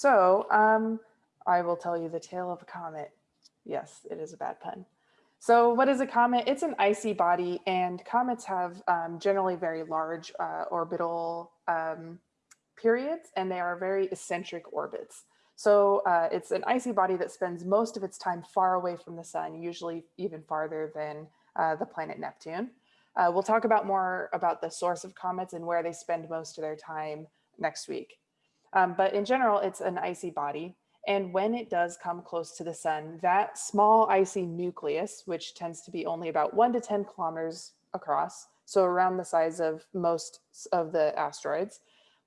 So um, I will tell you the tale of a comet. Yes, it is a bad pun. So what is a comet? It's an icy body and comets have um, generally very large uh, orbital um, periods and they are very eccentric orbits. So uh, it's an icy body that spends most of its time far away from the sun, usually even farther than uh, the planet Neptune. Uh, we'll talk about more about the source of comets and where they spend most of their time next week. Um, but in general, it's an icy body. And when it does come close to the sun, that small icy nucleus, which tends to be only about one to 10 kilometers across, so around the size of most of the asteroids,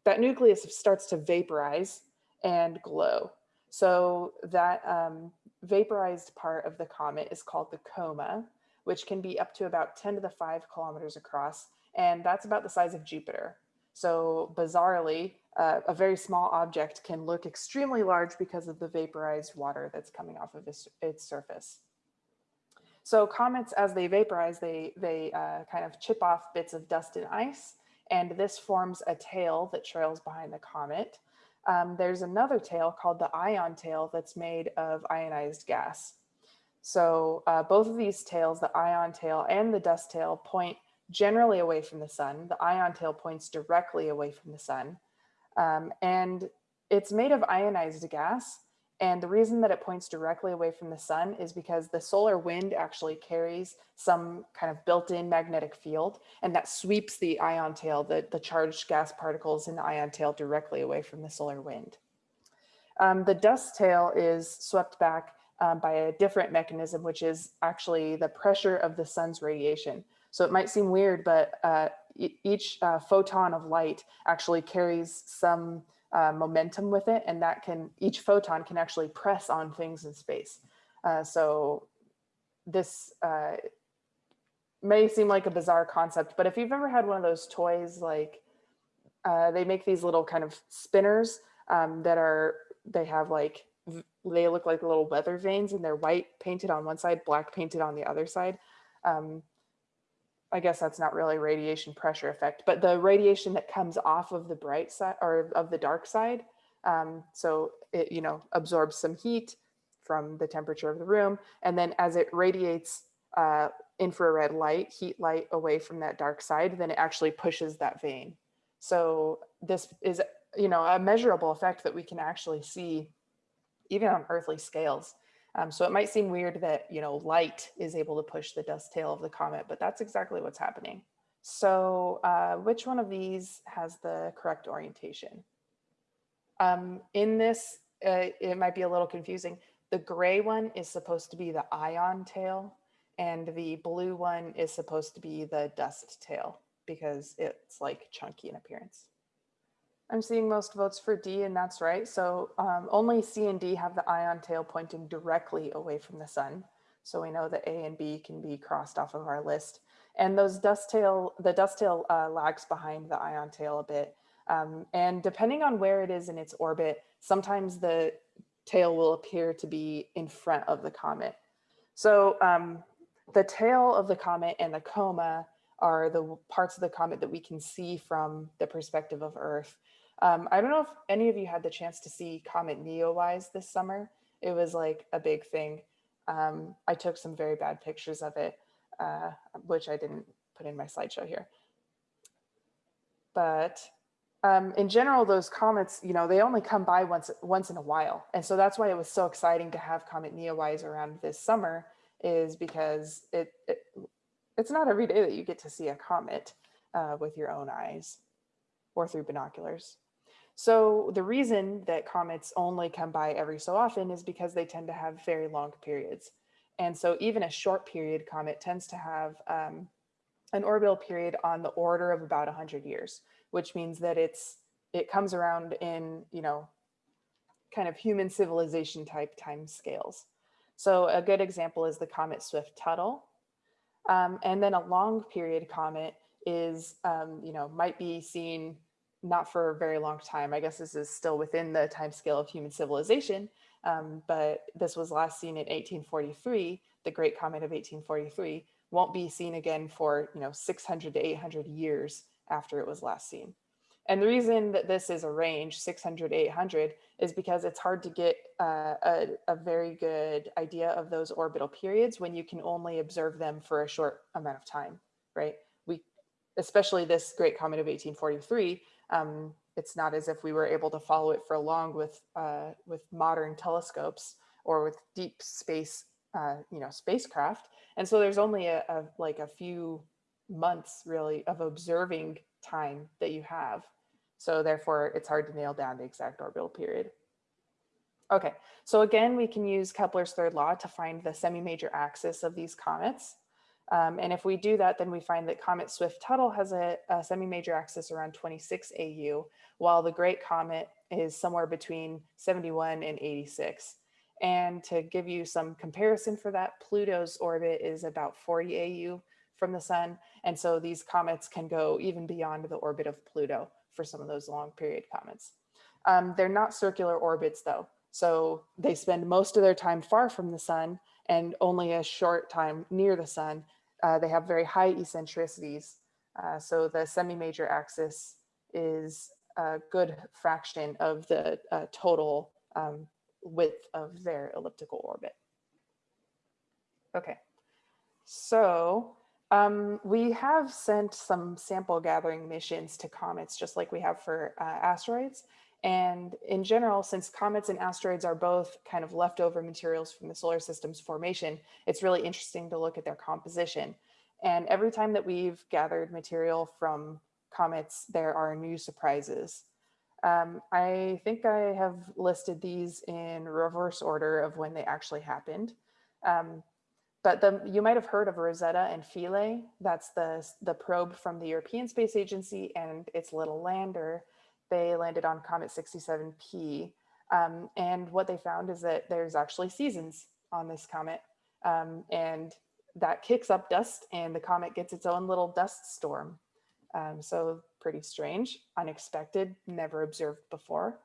that nucleus starts to vaporize and glow. So that um, vaporized part of the comet is called the coma, which can be up to about 10 to the 5 kilometers across, and that's about the size of Jupiter. So bizarrely, uh, a very small object can look extremely large because of the vaporized water that's coming off of its, its surface. So comets, as they vaporize, they, they uh, kind of chip off bits of dust and ice, and this forms a tail that trails behind the comet. Um, there's another tail called the ion tail that's made of ionized gas. So uh, both of these tails, the ion tail and the dust tail, point generally away from the sun. The ion tail points directly away from the sun. Um, and it's made of ionized gas. And the reason that it points directly away from the sun is because the solar wind actually carries some kind of built-in magnetic field and that sweeps the ion tail, the, the charged gas particles in the ion tail directly away from the solar wind. Um, the dust tail is swept back um, by a different mechanism, which is actually the pressure of the sun's radiation. So it might seem weird, but uh, each uh, photon of light actually carries some uh, momentum with it and that can, each photon can actually press on things in space. Uh, so this uh, may seem like a bizarre concept, but if you've ever had one of those toys, like uh, they make these little kind of spinners um, that are, they have like, they look like little weather vanes and they're white painted on one side, black painted on the other side. Um, I guess that's not really radiation pressure effect, but the radiation that comes off of the bright side or of the dark side. Um, so it, you know, absorbs some heat from the temperature of the room. And then as it radiates uh, infrared light, heat light away from that dark side, then it actually pushes that vane. So this is, you know, a measurable effect that we can actually see even on earthly scales. Um, so it might seem weird that, you know, light is able to push the dust tail of the comet, but that's exactly what's happening. So uh, which one of these has the correct orientation? Um, in this, uh, it might be a little confusing. The gray one is supposed to be the ion tail and the blue one is supposed to be the dust tail because it's like chunky in appearance. I'm seeing most votes for D and that's right. So um, only C and D have the ion tail pointing directly away from the sun. So we know that A and B can be crossed off of our list. And those dust tail, the dust tail uh, lags behind the ion tail a bit. Um, and depending on where it is in its orbit, sometimes the tail will appear to be in front of the comet. So um, the tail of the comet and the coma are the parts of the comet that we can see from the perspective of Earth. Um, I don't know if any of you had the chance to see Comet Neowise this summer. It was like a big thing. Um, I took some very bad pictures of it, uh, which I didn't put in my slideshow here. But um, in general, those comets, you know, they only come by once once in a while. And so that's why it was so exciting to have Comet Neowise around this summer is because it, it it's not every day that you get to see a comet uh, with your own eyes or through binoculars. So the reason that comets only come by every so often is because they tend to have very long periods. And so even a short period comet tends to have um, an orbital period on the order of about 100 years, which means that it's it comes around in, you know, kind of human civilization type time scales. So a good example is the comet Swift-Tuttle. Um, and then a long period comet is, um, you know, might be seen not for a very long time. I guess this is still within the time scale of human civilization, um, but this was last seen in 1843, the Great Comet of 1843, won't be seen again for you know 600 to 800 years after it was last seen. And the reason that this is a range 600, 800 is because it's hard to get uh, a, a very good idea of those orbital periods when you can only observe them for a short amount of time, right? We, especially this great comet of 1843, um, it's not as if we were able to follow it for long with, uh, with modern telescopes or with deep space, uh, you know, spacecraft. And so there's only a, a like a few months really of observing time that you have. So therefore it's hard to nail down the exact orbital period. Okay, so again, we can use Kepler's third law to find the semi-major axis of these comets. Um, and if we do that, then we find that Comet Swift-Tuttle has a, a semi-major axis around 26 AU, while the Great Comet is somewhere between 71 and 86. And to give you some comparison for that, Pluto's orbit is about 40 AU from the sun. And so these comets can go even beyond the orbit of Pluto for some of those long period comets. Um, they're not circular orbits though. So they spend most of their time far from the sun and only a short time near the sun. Uh, they have very high eccentricities. Uh, so the semi-major axis is a good fraction of the uh, total um, width of their elliptical orbit. Okay, so um, we have sent some sample gathering missions to comets, just like we have for uh, asteroids. And in general, since comets and asteroids are both kind of leftover materials from the solar system's formation, it's really interesting to look at their composition. And every time that we've gathered material from comets, there are new surprises. Um, I think I have listed these in reverse order of when they actually happened. Um, but the, you might have heard of Rosetta and Philae. That's the, the probe from the European Space Agency and its little lander. They landed on Comet 67P. Um, and what they found is that there's actually seasons on this comet. Um, and that kicks up dust and the comet gets its own little dust storm. Um, so pretty strange, unexpected, never observed before.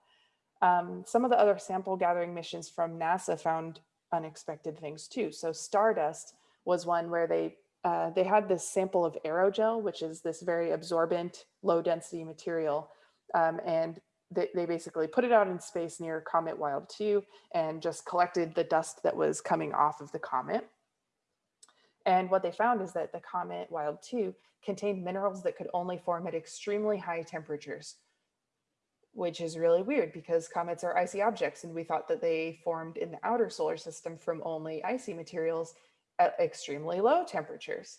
Um, some of the other sample gathering missions from NASA found unexpected things too. So Stardust was one where they uh, they had this sample of aerogel, which is this very absorbent, low density material. Um, and they, they basically put it out in space near Comet Wild 2 and just collected the dust that was coming off of the comet. And what they found is that the Comet Wild 2 contained minerals that could only form at extremely high temperatures which is really weird because comets are icy objects and we thought that they formed in the outer solar system from only icy materials at extremely low temperatures.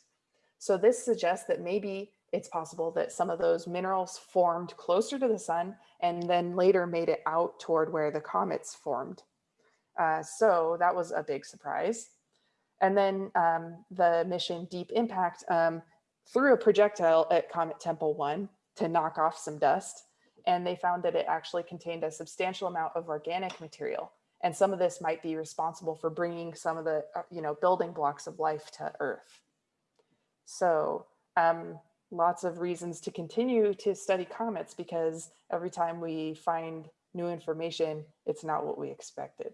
So this suggests that maybe it's possible that some of those minerals formed closer to the sun and then later made it out toward where the comets formed. Uh, so that was a big surprise. And then um, the mission Deep Impact um, threw a projectile at Comet Tempel 1 to knock off some dust and they found that it actually contained a substantial amount of organic material. And some of this might be responsible for bringing some of the uh, you know, building blocks of life to Earth. So um, lots of reasons to continue to study comets because every time we find new information, it's not what we expected.